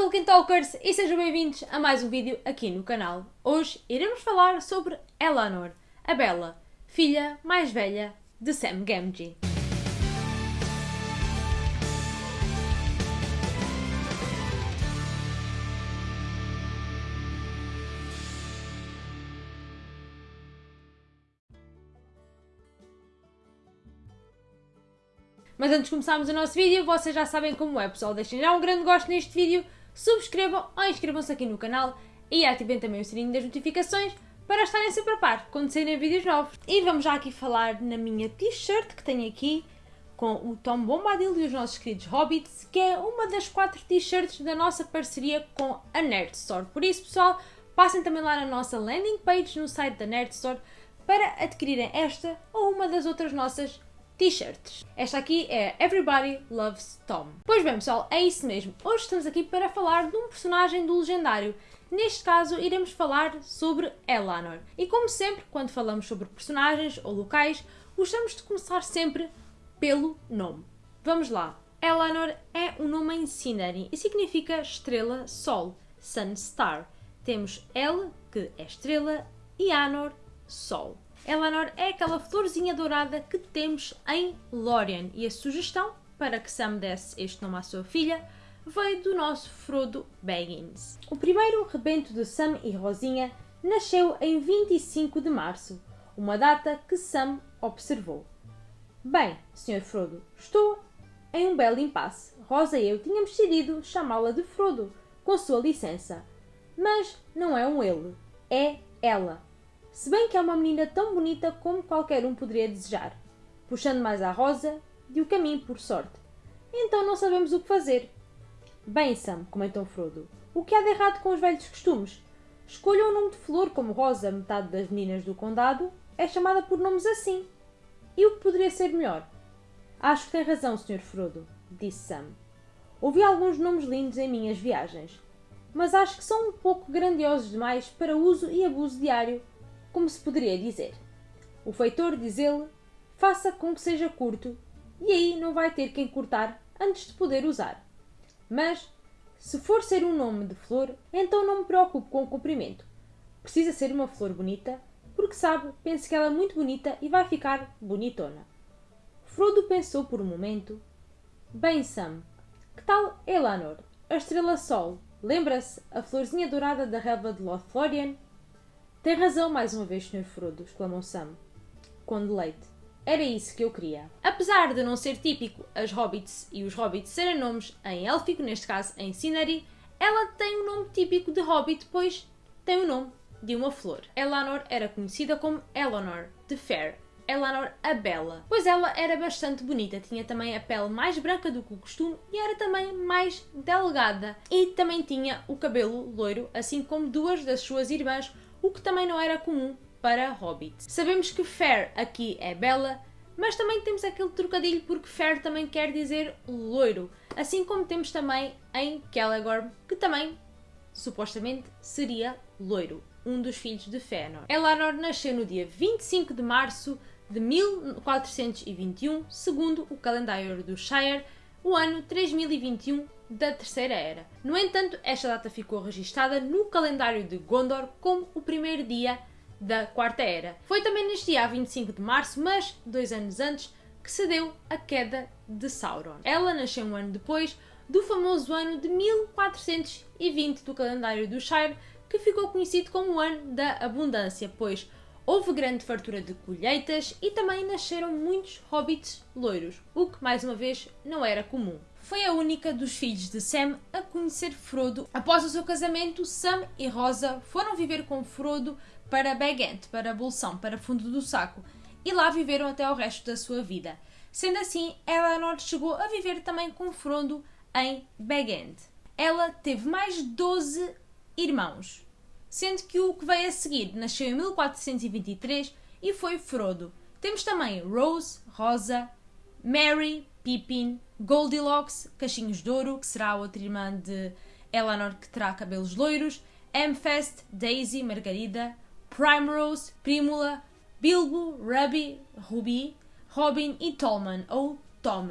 Tolkien Talkers e sejam bem-vindos a mais um vídeo aqui no canal. Hoje iremos falar sobre Eleanor, a Bela, filha mais velha de Sam Gamgee. Mas antes de começarmos o nosso vídeo, vocês já sabem como é, pessoal. Deixem já um grande gosto neste vídeo, subscrevam ou inscrevam-se aqui no canal e ativem também o sininho das notificações para estarem sempre a par quando saírem vídeos novos. E vamos já aqui falar na minha t-shirt que tenho aqui com o Tom Bombadil e os nossos queridos Hobbits, que é uma das quatro t-shirts da nossa parceria com a Nerd Store. Por isso, pessoal, passem também lá na nossa landing page no site da Nerd Store para adquirirem esta ou uma das outras nossas t-shirts. Esta aqui é Everybody Loves Tom. Pois bem, pessoal, é isso mesmo. Hoje estamos aqui para falar de um personagem do legendário. Neste caso, iremos falar sobre Elanor. E como sempre, quando falamos sobre personagens ou locais, gostamos de começar sempre pelo nome. Vamos lá. Elanor é um nome em Sindarin e significa estrela sol, Sun Star. Temos El, que é estrela, e Anor, sol. Eleanor é aquela florzinha dourada que temos em Lórien e a sugestão para que Sam desse este nome à sua filha veio do nosso Frodo Baggins. O primeiro rebento de Sam e Rosinha nasceu em 25 de março, uma data que Sam observou. Bem, Sr. Frodo, estou em um belo impasse. Rosa e eu tínhamos decidido chamá-la de Frodo, com sua licença. Mas não é um ele, é ela se bem que é uma menina tão bonita como qualquer um poderia desejar, puxando mais à rosa de o caminho por sorte. Então não sabemos o que fazer. Bem, Sam, comentou Frodo, o que há de errado com os velhos costumes? Escolha um nome de flor como Rosa, metade das meninas do condado, é chamada por nomes assim. E o que poderia ser melhor? Acho que tem razão, Sr. Frodo, disse Sam. Ouvi alguns nomes lindos em minhas viagens, mas acho que são um pouco grandiosos demais para uso e abuso diário como se poderia dizer. O feitor, diz ele, faça com que seja curto e aí não vai ter quem cortar antes de poder usar. Mas, se for ser um nome de flor, então não me preocupo com o comprimento. Precisa ser uma flor bonita, porque sabe, penso que ela é muito bonita e vai ficar bonitona. Frodo pensou por um momento. Bem, Sam, que tal Elanor, a estrela Sol? Lembra-se a florzinha dourada da relva de Lothlórien? Tem razão mais uma vez, Sr. Frodo, exclamou Sam, com deleite. Era isso que eu queria. Apesar de não ser típico as hobbits e os hobbits serem nomes em élfico, neste caso em Sinari, ela tem um nome típico de hobbit, pois tem o nome de uma flor. Elanor era conhecida como Eleanor, de Fair, Eleanor a Bela, pois ela era bastante bonita, tinha também a pele mais branca do que o costume e era também mais delgada e também tinha o cabelo loiro, assim como duas das suas irmãs, o que também não era comum para hobbits. Sabemos que fair aqui é bela, mas também temos aquele trocadilho porque fair também quer dizer loiro, assim como temos também em Celegorm, que também supostamente seria loiro, um dos filhos de Fëanor. Elanor nasceu no dia 25 de março de 1421, segundo o calendário do Shire, o ano 3021 da Terceira Era. No entanto, esta data ficou registada no calendário de Gondor como o primeiro dia da Quarta Era. Foi também neste dia, 25 de março, mas dois anos antes, que se deu a queda de Sauron. Ela nasceu um ano depois do famoso ano de 1420 do calendário do Shire, que ficou conhecido como o ano da abundância, pois houve grande fartura de colheitas e também nasceram muitos hobbits loiros, o que mais uma vez não era comum foi a única dos filhos de Sam a conhecer Frodo. Após o seu casamento, Sam e Rosa foram viver com Frodo para Bag End, para Bolsão, para Fundo do Saco, e lá viveram até o resto da sua vida. Sendo assim, Eleanor chegou a viver também com Frodo em Bag End. Ela teve mais 12 irmãos, sendo que o que veio a seguir nasceu em 1423 e foi Frodo. Temos também Rose, Rosa, Mary, Pippin, Goldilocks, Cachinhos de Ouro, que será a outra irmã de Eleanor que terá cabelos loiros, Amfest, Daisy, Margarida, Primrose, Primula, Bilbo, Ruby, Ruby, Robin e Tolman, ou Tom.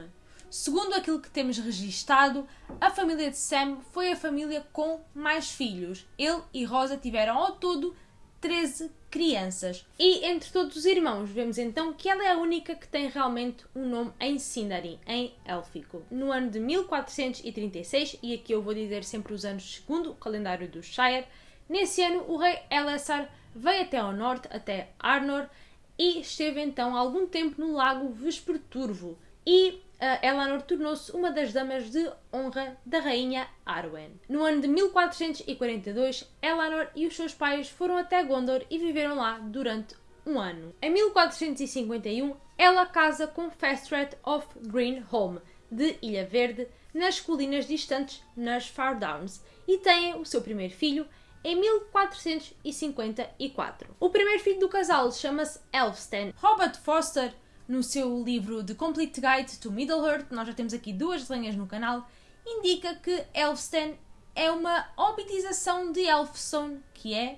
Segundo aquilo que temos registado, a família de Sam foi a família com mais filhos. Ele e Rosa tiveram ao todo 13 crianças. E entre todos os irmãos, vemos então que ela é a única que tem realmente um nome em Sindarin, em élfico. No ano de 1436, e aqui eu vou dizer sempre os anos segundo o calendário do Shire, nesse ano o rei Elessar veio até ao norte, até Arnor, e esteve então algum tempo no lago Vesperturvo. E Elanor tornou-se uma das damas de honra da rainha Arwen. No ano de 1442, Elanor e os seus pais foram até Gondor e viveram lá durante um ano. Em 1451, ela casa com Festred of Greenholm, de Ilha Verde, nas colinas distantes nas Far Downs, e têm o seu primeiro filho, em 1454. O primeiro filho do casal chama-se Elfstan. Robert Foster no seu livro The Complete Guide to Middle-earth, nós já temos aqui duas linhas no canal, indica que Elfstan é uma obitização de Elfstone, que é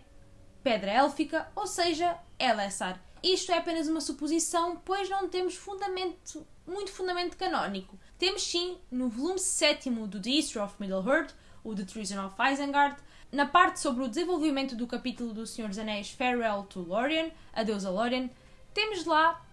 pedra élfica, ou seja, Elessar. Isto é apenas uma suposição, pois não temos fundamento, muito fundamento canónico. Temos sim, no volume 7 do The History of Middle-earth, o The Treason of Isengard, na parte sobre o desenvolvimento do capítulo do Senhor dos Anéis Farewell to Adeus a Lórien, temos lá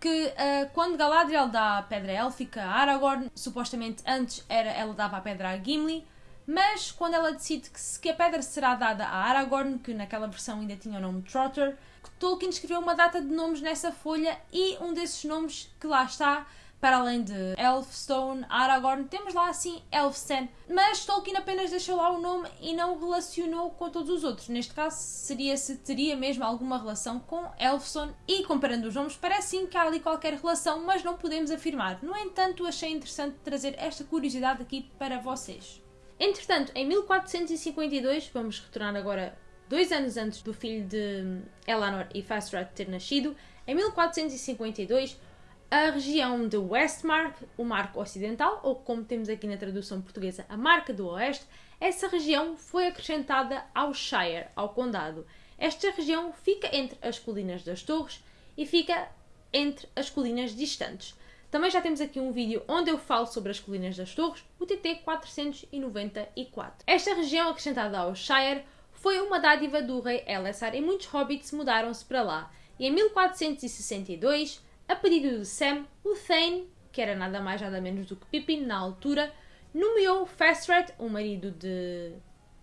que uh, quando Galadriel dá a pedra élfica a Aragorn, supostamente antes era ela dava a pedra a Gimli, mas quando ela decide que, que a pedra será dada a Aragorn, que naquela versão ainda tinha o nome Trotter, Tolkien escreveu uma data de nomes nessa folha e um desses nomes que lá está para além de Elfstone, Aragorn, temos lá assim Elfstan. Mas Tolkien apenas deixou lá o nome e não relacionou com todos os outros. Neste caso, seria se teria mesmo alguma relação com Elfstone. E comparando os nomes, parece sim que há ali qualquer relação, mas não podemos afirmar. No entanto, achei interessante trazer esta curiosidade aqui para vocês. Entretanto, em 1452, vamos retornar agora dois anos antes do filho de Elanor e Fastrat ter nascido, em 1452, a região de Westmark, o Marco Ocidental, ou como temos aqui na tradução portuguesa, a Marca do Oeste, essa região foi acrescentada ao Shire, ao Condado. Esta região fica entre as colinas das Torres e fica entre as colinas distantes. Também já temos aqui um vídeo onde eu falo sobre as colinas das Torres, o TT 494. Esta região acrescentada ao Shire foi uma dádiva do rei Elessar e muitos hobbits mudaram-se para lá. E em 1462 a pedido de Sam, o Thane, que era nada mais nada menos do que Pippin na altura, nomeou Fastred, o marido de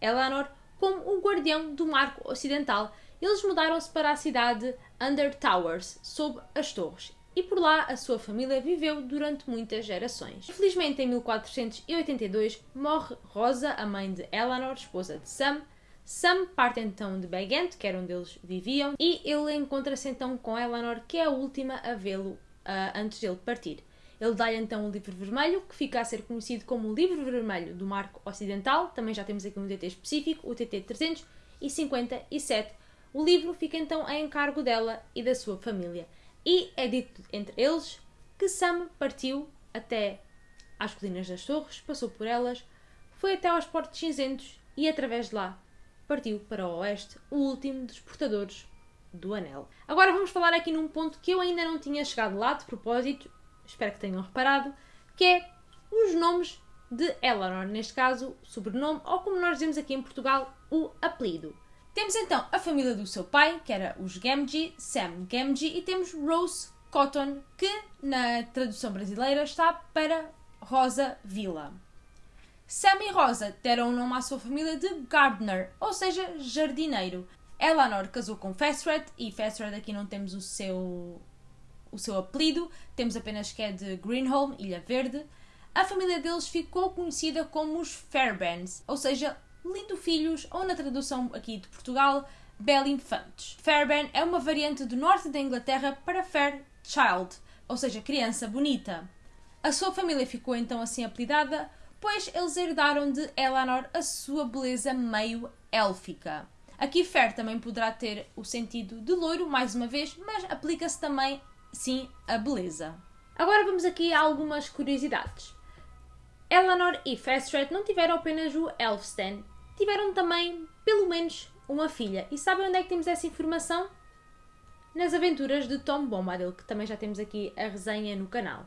Elanor, como o guardião do Marco Ocidental. Eles mudaram-se para a cidade Under Towers, sob as torres, e por lá a sua família viveu durante muitas gerações. Infelizmente, em 1482, morre Rosa, a mãe de Elanor, esposa de Sam, Sam parte então de Begant, que era onde eles viviam, e ele encontra-se então com Eleanor, que é a última a vê-lo uh, antes dele partir. Ele dá-lhe então o livro vermelho, que fica a ser conhecido como o livro vermelho do Marco Ocidental. Também já temos aqui um TT específico, o TT 357. O livro fica então a encargo dela e da sua família. E é dito entre eles que Sam partiu até às colinas das torres, passou por elas, foi até aos portos cinzentos e através de lá partiu para o oeste, o último dos portadores do anel. Agora vamos falar aqui num ponto que eu ainda não tinha chegado lá de propósito, espero que tenham reparado, que é os nomes de Eleanor, neste caso, sobrenome, ou como nós dizemos aqui em Portugal, o apelido. Temos então a família do seu pai, que era os Gamgee, Sam Gamgee, e temos Rose Cotton, que na tradução brasileira está para Rosa Villa. Sam e Rosa deram o nome à sua família de Gardener, ou seja, jardineiro. Eleanor casou com Festred e Festred aqui não temos o seu o seu apelido, temos apenas que é de Greenholm, Ilha Verde. A família deles ficou conhecida como os Fairbairns, ou seja, lindo filhos, ou na tradução aqui de Portugal, belo infantes. Fairbairn é uma variante do norte da Inglaterra para Fair Child, ou seja, criança bonita. A sua família ficou então assim apelidada pois eles herdaram de Eleanor a sua beleza meio élfica. Aqui Fair também poderá ter o sentido de loiro, mais uma vez, mas aplica-se também, sim, a beleza. Agora vamos aqui a algumas curiosidades. Eleanor e Festred não tiveram apenas o Elfstan, tiveram também, pelo menos, uma filha. E sabem onde é que temos essa informação? Nas aventuras de Tom Bombadil, que também já temos aqui a resenha no canal.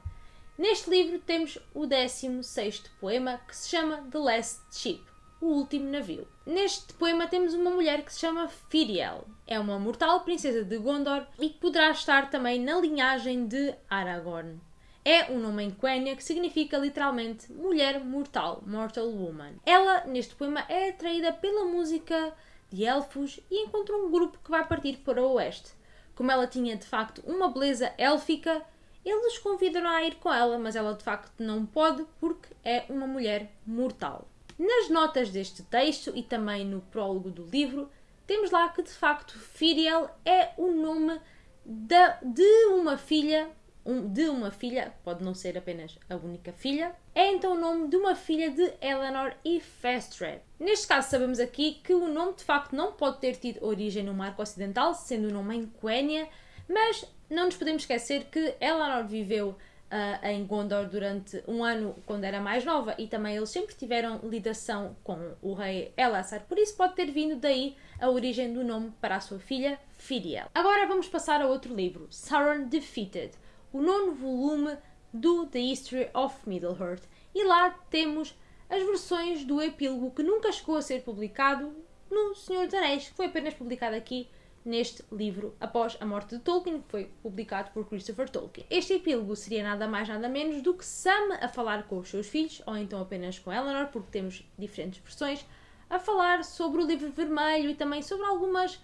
Neste livro temos o 16 poema que se chama The Last Ship, o último navio. Neste poema temos uma mulher que se chama Firiel. É uma mortal princesa de Gondor e que poderá estar também na linhagem de Aragorn. É um nome em Quenya que significa literalmente mulher mortal, mortal woman. Ela, neste poema, é atraída pela música de elfos e encontra um grupo que vai partir para o oeste. Como ela tinha de facto uma beleza élfica, eles convidam a ir com ela, mas ela de facto não pode porque é uma mulher mortal. Nas notas deste texto e também no prólogo do livro, temos lá que de facto Firiel é o nome da, de uma filha um, de uma filha, pode não ser apenas a única filha, é então o nome de uma filha de Eleanor e Festred. Neste caso sabemos aqui que o nome de facto não pode ter tido origem no Marco Ocidental, sendo o nome em Quenya, mas não nos podemos esquecer que Eleanor viveu uh, em Gondor durante um ano quando era mais nova e também eles sempre tiveram ligação com o rei Elessar, por isso pode ter vindo daí a origem do nome para a sua filha Firiel. Agora vamos passar a outro livro, Sauron Defeated, o nono volume do The History of Middle-earth. E lá temos as versões do epílogo que nunca chegou a ser publicado no Senhor dos Anéis, que foi apenas publicado aqui neste livro após a morte de Tolkien, que foi publicado por Christopher Tolkien. Este epílogo seria nada mais nada menos do que Sam a falar com os seus filhos, ou então apenas com Eleanor, porque temos diferentes versões, a falar sobre o livro vermelho e também sobre algumas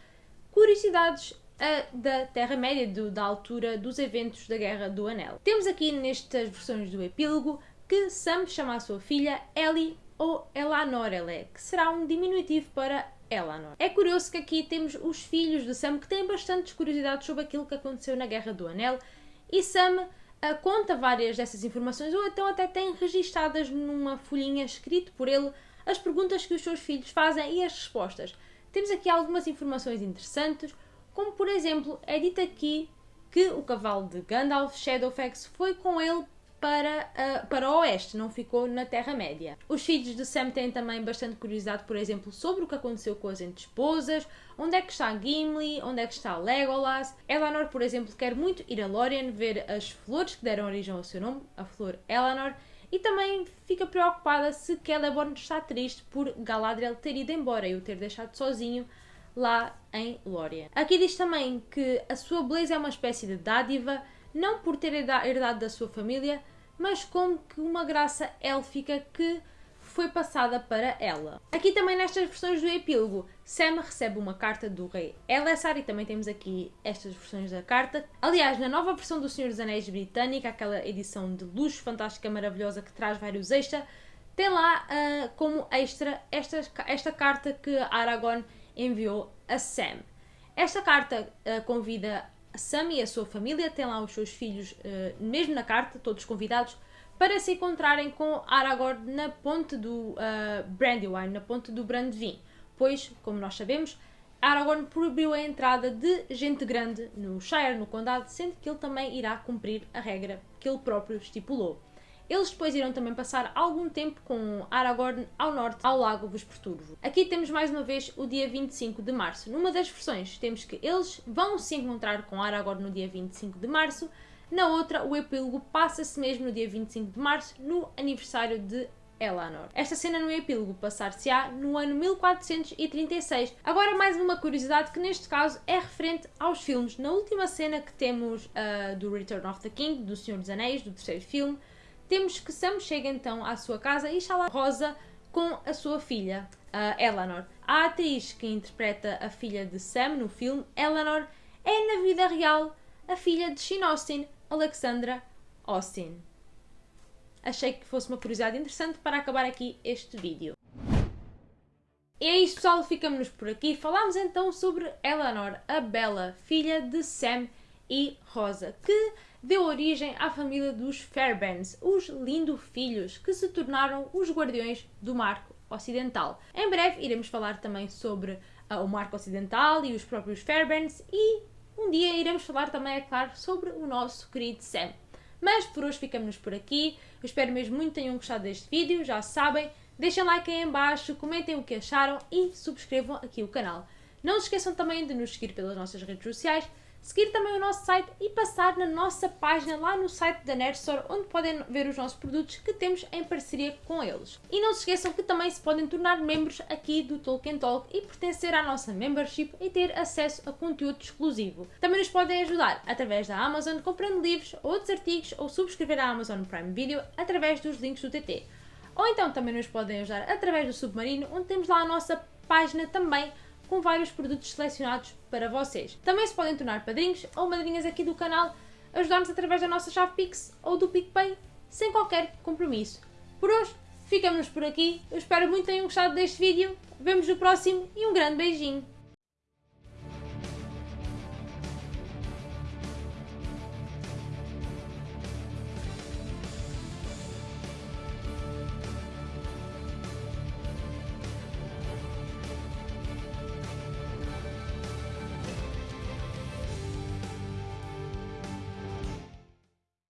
curiosidades da Terra-média, da altura dos eventos da Guerra do Anel. Temos aqui nestas versões do epílogo que Sam chama a sua filha Ellie ou Elanor que será um diminutivo para Elanor. É curioso que aqui temos os filhos de Sam que têm bastantes curiosidades sobre aquilo que aconteceu na Guerra do Anel e Sam uh, conta várias dessas informações ou então até tem registadas numa folhinha escrito por ele as perguntas que os seus filhos fazem e as respostas. Temos aqui algumas informações interessantes, como por exemplo, é dito aqui que o cavalo de Gandalf, Shadowfax, foi com ele para, uh, para o oeste, não ficou na Terra-média. Os filhos de Sam têm também bastante curiosidade, por exemplo, sobre o que aconteceu com as esposas, onde é que está Gimli, onde é que está Legolas. Elanor, por exemplo, quer muito ir a Lórien ver as flores que deram origem ao seu nome, a flor Elanor, e também fica preocupada se Celeborn está triste por Galadriel ter ido embora e o ter deixado sozinho lá em Lórien. Aqui diz também que a sua beleza é uma espécie de dádiva, não por ter herdado da sua família, mas como que uma graça élfica que foi passada para ela. Aqui também nestas versões do epílogo, Sam recebe uma carta do rei Elessar e também temos aqui estas versões da carta. Aliás, na nova versão do Senhor dos Anéis britânica, aquela edição de luxo fantástica, maravilhosa, que traz vários extras, tem lá uh, como extra esta, esta carta que Aragorn enviou a Sam. Esta carta uh, convida Sam e a sua família, tem lá os seus filhos, uh, mesmo na carta, todos convidados, para se encontrarem com Aragorn na ponte do uh, Brandywine, na ponte do Brandevin, pois, como nós sabemos, Aragorn proibiu a entrada de gente grande no Shire, no condado, sendo que ele também irá cumprir a regra que ele próprio estipulou. Eles depois irão também passar algum tempo com Aragorn ao norte, ao lago Vesperturvo. Aqui temos mais uma vez o dia 25 de março. Numa das versões temos que eles vão se encontrar com Aragorn no dia 25 de março, na outra o epílogo passa-se mesmo no dia 25 de março, no aniversário de Elanor. Esta cena no epílogo passar-se-á no ano 1436. Agora mais uma curiosidade que neste caso é referente aos filmes. Na última cena que temos uh, do Return of the King, do Senhor dos Anéis, do terceiro filme, temos que Sam chega então à sua casa e está lá Rosa com a sua filha, uh, Eleanor. A atriz que interpreta a filha de Sam no filme, Eleanor, é na vida real a filha de Shane Austin, Alexandra Austin. Achei que fosse uma curiosidade interessante para acabar aqui este vídeo. E é isto pessoal, ficamos por aqui. Falámos então sobre Eleanor, a bela filha de Sam e Rosa, que deu origem à família dos Fairbairns, os lindo filhos que se tornaram os guardiões do Marco Ocidental. Em breve iremos falar também sobre uh, o Marco Ocidental e os próprios Fairbairns e um dia iremos falar também, é claro, sobre o nosso querido Sam. Mas por hoje ficamos por aqui. Eu espero mesmo muito que tenham gostado deste vídeo. Já sabem, deixem like aí em baixo, comentem o que acharam e subscrevam aqui o canal. Não se esqueçam também de nos seguir pelas nossas redes sociais seguir também o nosso site e passar na nossa página lá no site da Nerd Store, onde podem ver os nossos produtos que temos em parceria com eles. E não se esqueçam que também se podem tornar membros aqui do Tolkien Talk e pertencer à nossa membership e ter acesso a conteúdo exclusivo. Também nos podem ajudar através da Amazon comprando livros, outros artigos ou subscrever a Amazon Prime Video através dos links do TT. Ou então também nos podem ajudar através do Submarino, onde temos lá a nossa página também com vários produtos selecionados para vocês. Também se podem tornar padrinhos ou madrinhas aqui do canal, ajudar-nos através da nossa chave Pix ou do PicPay, sem qualquer compromisso. Por hoje, ficamos por aqui. Eu espero muito que tenham gostado deste vídeo. Vemos no próximo e um grande beijinho!